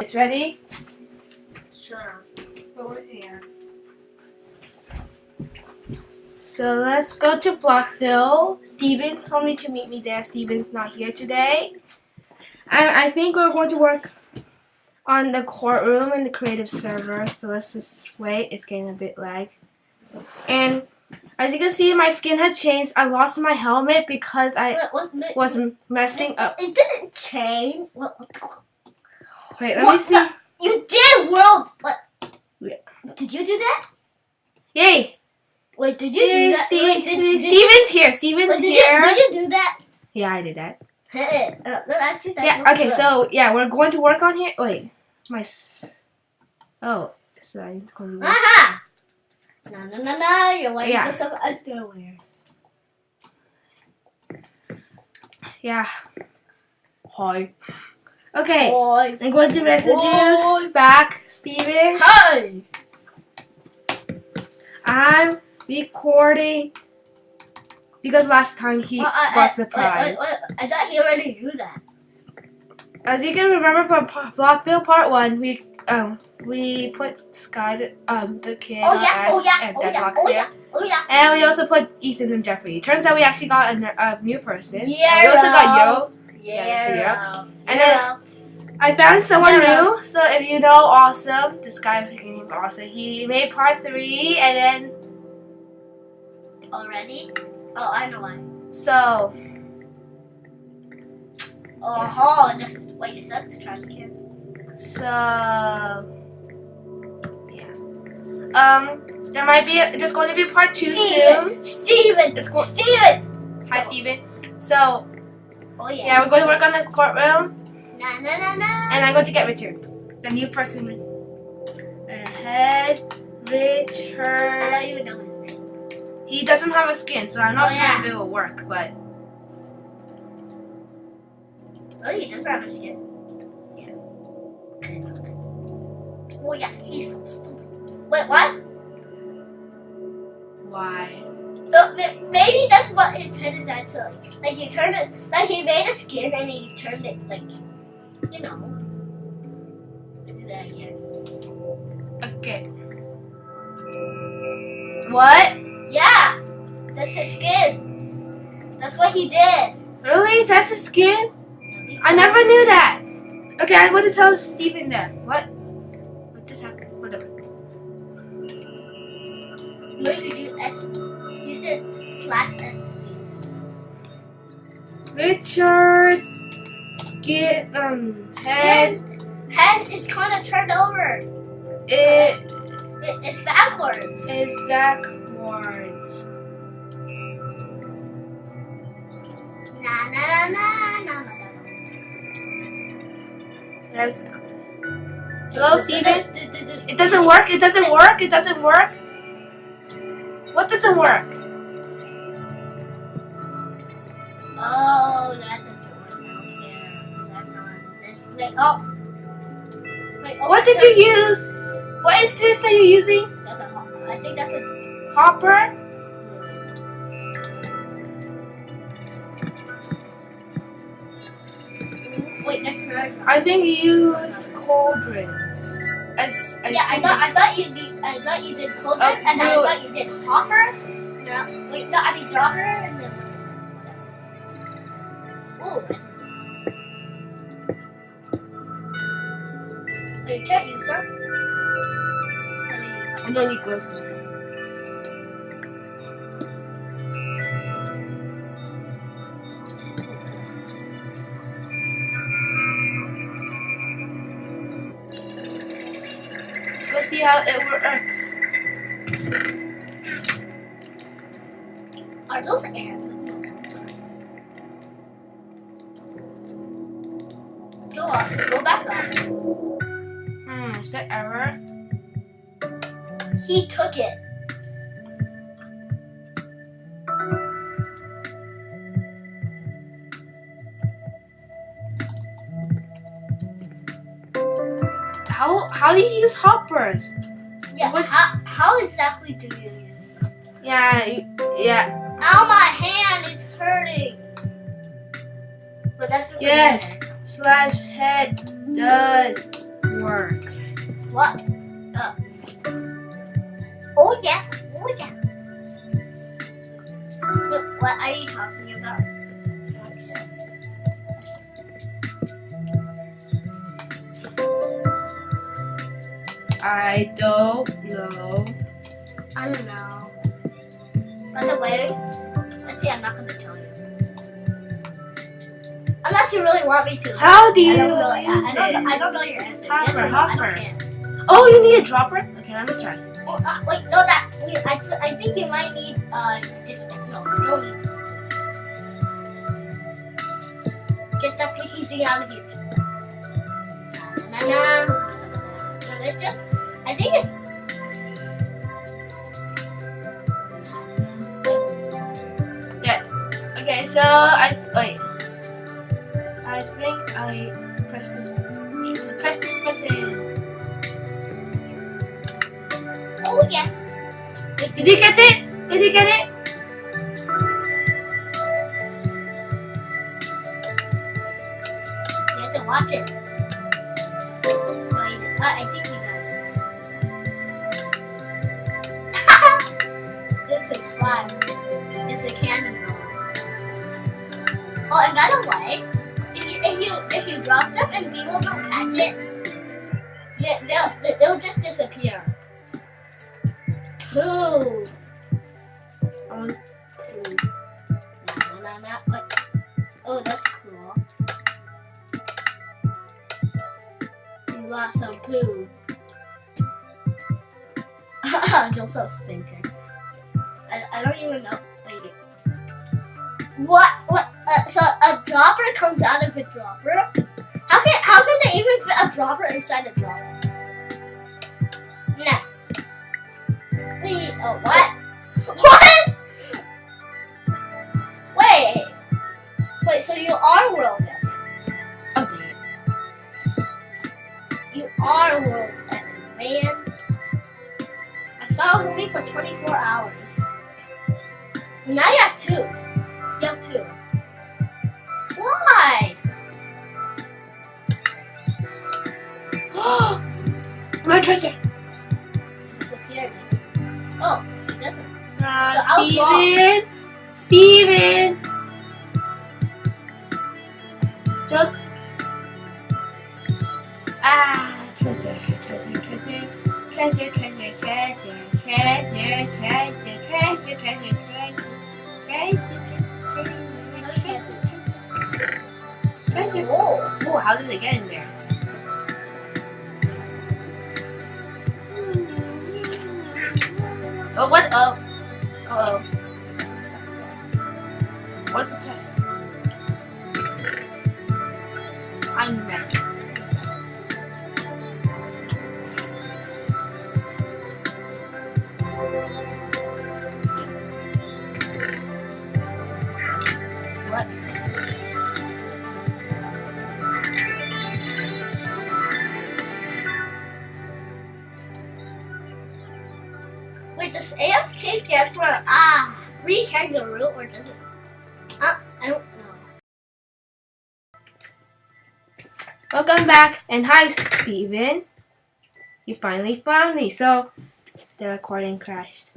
It's ready? Sure. With hands. So let's go to Blockville. Steven told me to meet me there. Steven's not here today. I, I think we're going to work on the courtroom and the creative server. So let's just wait. It's getting a bit lag. And as you can see, my skin had changed. I lost my helmet because I What, what, was messing up. It didn't change. What, what, Wait, let what me see. You did world. What? Yeah. Did you do that? Yay! Wait, did you Yay, do that? Steve, Wait, did, did, Steven's here. Steven's did, here. you, did you do that? Yeah, I did that. Hey, uh, no, actually, that Yeah, okay, good. so yeah, we're going to work on here. Wait, my. S- oh, so I need to to this. Aha! No, no, no, no. You're wearing Yeah. some underwear. Yeah. Hi. Okay, Boy. I'm going to message Boy. you back, Steven. Hi. I'm recording because last time he Well, I, got surprised. Wait, wait. I thought he already knew that. As you can remember from Blockville Part One, we um we put Sky um the kid Oh yeah, oh yeah, and oh yeah, oh here. yeah, oh yeah. And we also put Ethan and Jeffrey. Turns out we actually got a, a new person. Yeah. We also got Yo. Yeah. so yeah. And then- I found someone Yeah. new. So if you know Awesome, this guy I'm picking him Awesome. He made part three, and then already. Oh, I know why. so Oh, just wait. You said the trash can. so yeah. Um, there might be there's going to be part two soon. Steven, Steven, It's go- Steven. Hi, Steven. So Oh yeah. yeah, we're going to work on the courtroom, Na na na na. and I'm going to get Richard, the new person. Uh, Ahead, I Richard. don't even know his name. He doesn't have a skin, so I'm not Oh, sure yeah. if it will work. But Oh, he does have a skin. Yeah. I didn't know that. Oh yeah, he's so stupid. Wait, what? why? So maybe that's what his head is actually. Like he turned it, like he made a skin and he turned it like, you know. Do that again. Okay. What? Yeah, that's his skin. That's what he did. Really? That's his skin? I never knew that. Okay, I'm going to tell Steven that. What? What Richard's skin, um, head, Head, is kind of turned over. it It, it's backwards. It's backwards. Na na na na na na. There's. Hello, Steven? It doesn't work. It doesn't work. It doesn't work. What doesn't work? Oh, that doesn't work out here. That's not this. Like, oh. Wait, oh, What did you use? What is this that you're using? That's a hop. I think that's a. Hopper? Mm, Wait, that's. I think you use cauldrons. As, I yeah, I thought I thought you did. I thought you did cauldron, Oh, and I thought you did hopper. No, wait, no, I mean dropper, and then. You can't use them. I don't need glows. Let's go see how it works. are those ants? Back up. Hmm, is that error? He took it. How how do you use hoppers? Yeah. What- How, how exactly do you use them? Yeah, you, yeah, Ow, my hand is hurting. But that doesn't yes. Slash head does work. What? Uh. Oh yeah. Oh yeah. What, what are you talking about? I don't know. I don't know. By the way, let's see, I'm not gonna. Unless you really want me to. How do I you don't know. I, use I, don't, it? I don't know your answer. Hopper, yes or no, I hopper. Oh, you need a dropper? Okay, let me try. Oh, uh, wait, no, that. Wait, I, I think you might need uh this. No, no need. Get that freaking thing out of here. Na na na. No, it's just. I think it's. Okay, so Oh yeah. Wait, Did you get it? Did you get it? You have to watch it. Wait, uh, I think we got it. this is fun. It's a candy roll. Oh, and by the way, if you if you if you drop stuff and people don't catch it, I, I don't even know. Wait. What? What? Uh, so a dropper comes out of a dropper? How can how can they even fit a dropper inside a dropper? Nah. Wait. Oh, what? What? Wait. Wait. So you are world ending. oh. You are world ending, man. I thought it was only for 24 hours. Now you have two. You have two. Why? My treasure. Disappeared. Oh, it doesn't. Uh, So I was wrong. Steven. Steven. Just. Ah, treasure, treasure, treasure. Treasure, treasure, treasure, treasure, treasure, treasure, treasure, treasure, treasure. Oh. Oh, how did it get in there? Oh, what? Oh. Oh. What's free kangaroo or does it? Uh, I don't know. Welcome back, and hi, Steven. You finally found me. So, the recording crashed.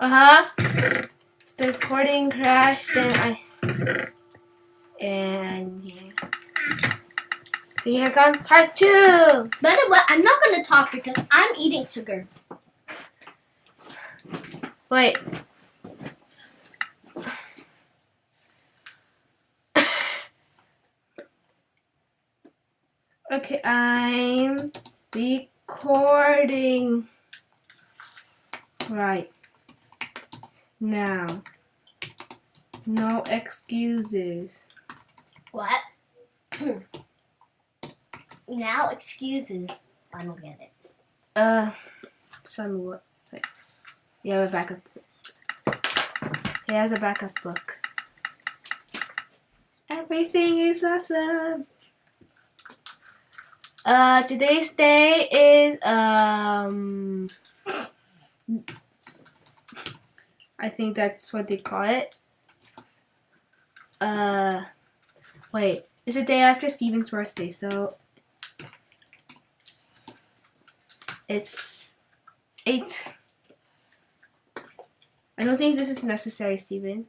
Uh huh. The recording crashed, and I. And yeah. So here comes part two. By the way, I'm not gonna talk because I'm eating sugar. Wait. okay, I'm recording. Right. Now. No excuses. What? now excuses. I don't get it. Uh, somewhat. Wait. You have a backup. He has a backup book. Everything is awesome. Uh, today's day is um. I think that's what they call it. Uh, wait. It's the day after Steven's birthday, so it's eight. I don't think this is necessary, Steven.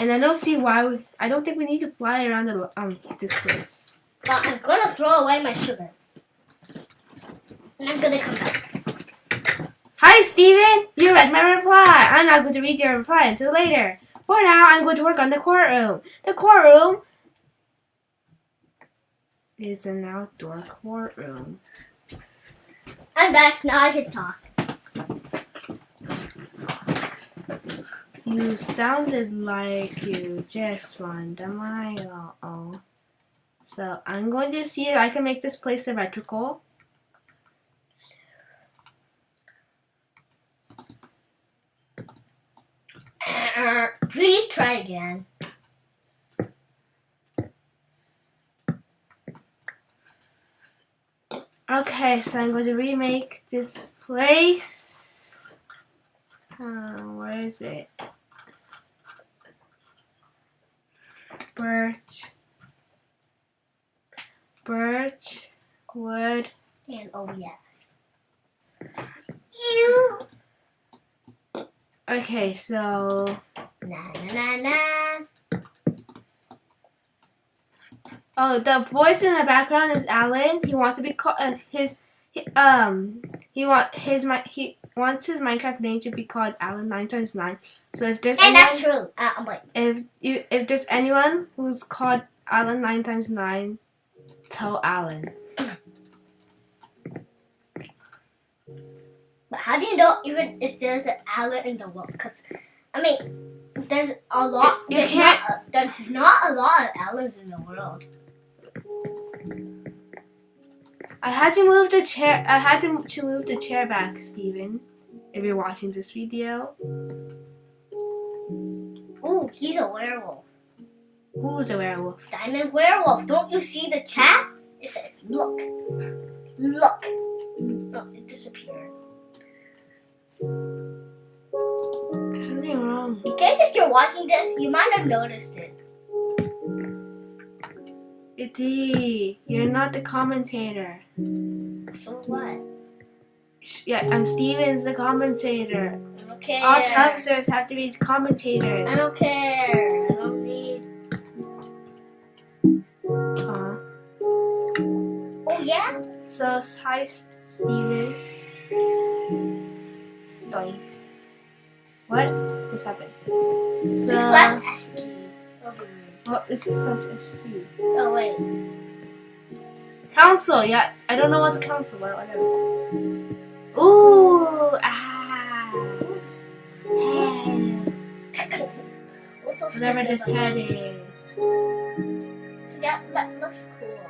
And I don't see why we. I don't think we need to fly around the um this place. But I'm gonna throw away my sugar. And I'm gonna come back. Hi, Steven! You read my reply. I'm not going to read your reply until later. For now, I'm going to work on the courtroom. The courtroom is an outdoor courtroom. I'm back. Now I can talk. You sounded like you just won the mile. Oh. So I'm going to see if I can make this place symmetrical. Please try again. Okay, so I'm going to remake this place. Uh, where is it? Birch. Birch. Wood. And oh yes. You. Okay, so Na na na na. Oh, the voice in the background is Alan. He wants to be called uh, his, he, um he want his mi- he wants his Minecraft name to be called Alan nine times nine. So if there's And anyone, that's true. Uh, I'm like, if you if there's anyone who's called Alan nine times nine, tell Alan. but how do you know even if there's an Alan in the world? Because, I mean, there's a lot. You there's can't- Not, there's not a lot of Alans in the world. I had to move the chair. I had to, to move the chair back, Steven. If you're watching this video, Ooh, he's a werewolf. who's a werewolf? Diamond werewolf. Don't you see the chat? It says, look. Look. Oh, it disappeared. There's something wrong. In case if you're watching this, you might have noticed it. Itty, you're not the commentator. So what? Yeah, I'm Steven's the commentator. I don't care. All Tubsters have to be commentators. I don't care. I don't need. Oh yeah. So, hi, Steven. Doink. What? What's happened? So, slash oh, SQ. Over here. what is this says SQ? Oh wait. Council, yeah. I don't know what's a council, but whatever. Ooh, ah. Head. what's so Whatever this head is. it? That, that looks cool.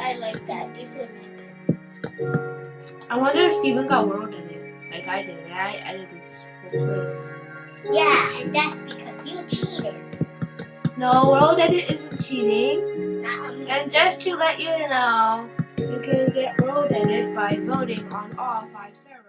I like that. You should make it. I wonder if Steven got world edit, like I did. I edited this whole place. Yeah, and that's because you cheated. No, world edit isn't cheating. Not. And just to let you know, you can get world edit by voting on all five servers.